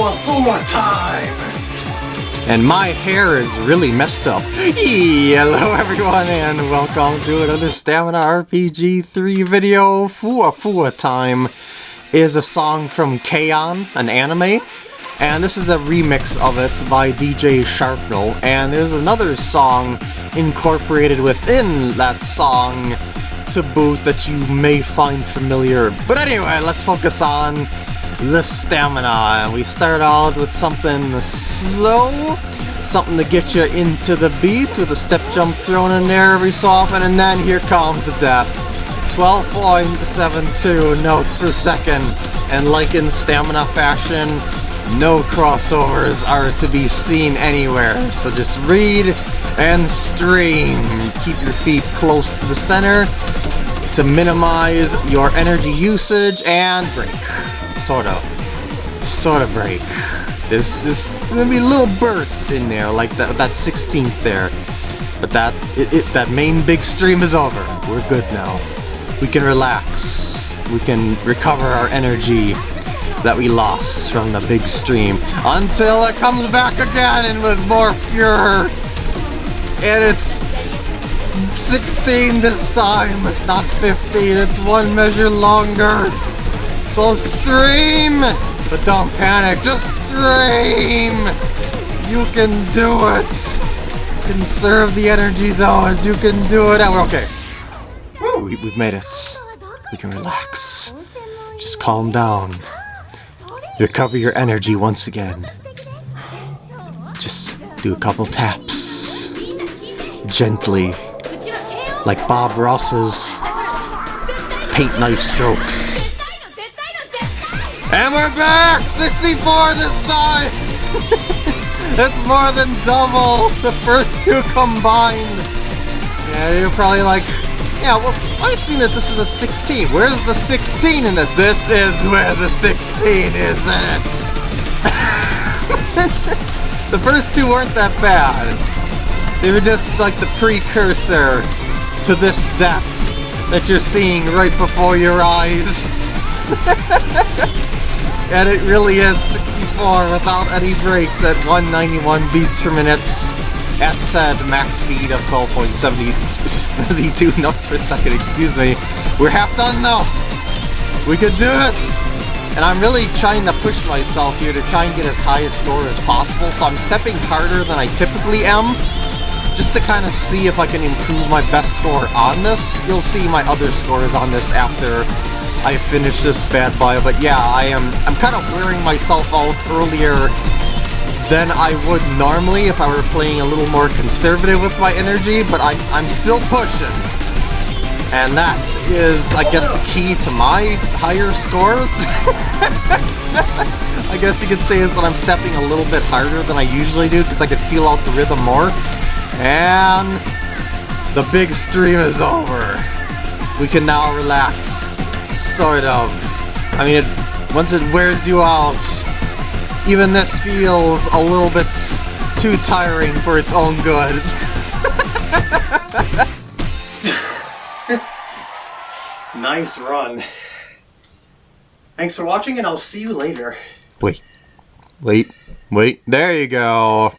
Fuwa Fuwa time! And my hair is really messed up. Hello everyone and welcome to another Stamina RPG 3 video. Fuwa Fuwa Time is a song from K-On!, an anime. And this is a remix of it by DJ Sharpnel. And there's another song incorporated within that song to boot that you may find familiar. But anyway, let's focus on the stamina. We start out with something slow, something to get you into the beat with a step jump thrown in there every so often, and then here comes the death. 12.72 notes per second, and like in stamina fashion, no crossovers are to be seen anywhere, so just read and stream. Keep your feet close to the center to minimize your energy usage and break. Sort of. Sort of break. There's, there's gonna be little bursts in there, like that, that 16th there. But that, it, it, that main big stream is over. We're good now. We can relax. We can recover our energy that we lost from the big stream until it comes back again and with more furor. And it's 16 this time, not 15. It's one measure longer. So stream! But don't panic, just stream! You can do it! Conserve the energy though, as you can do it. Okay. We, we've made it. We can relax. Just calm down. Recover your energy once again. Just do a couple taps. Gently. Like Bob Ross's paint knife strokes. And we're back! 64 this time! That's more than double the first two combined! Yeah, you're probably like, yeah, well, I've seen that this is a 16. Where's the 16 in this? This is where the 16 is in it! the first two weren't that bad. They were just like the precursor to this death that you're seeing right before your eyes. and it really is 64 without any breaks at 191 beats per minute at said max speed of 12.72 notes per second, excuse me. We're half done though. We could do it! And I'm really trying to push myself here to try and get as high a score as possible, so I'm stepping harder than I typically am, just to kind of see if I can improve my best score on this. You'll see my other scores on this after I finish this bad boy, but yeah, I am I'm kind of wearing myself out earlier than I would normally if I were playing a little more conservative with my energy, but I, I'm still pushing. And that is, I guess, the key to my higher scores. I guess you could say is that I'm stepping a little bit harder than I usually do because I could feel out the rhythm more. And the big stream is over. We can now relax, sort of. I mean, it, once it wears you out, even this feels a little bit too tiring for its own good. nice run. Thanks for watching, and I'll see you later. Wait. Wait. Wait. There you go.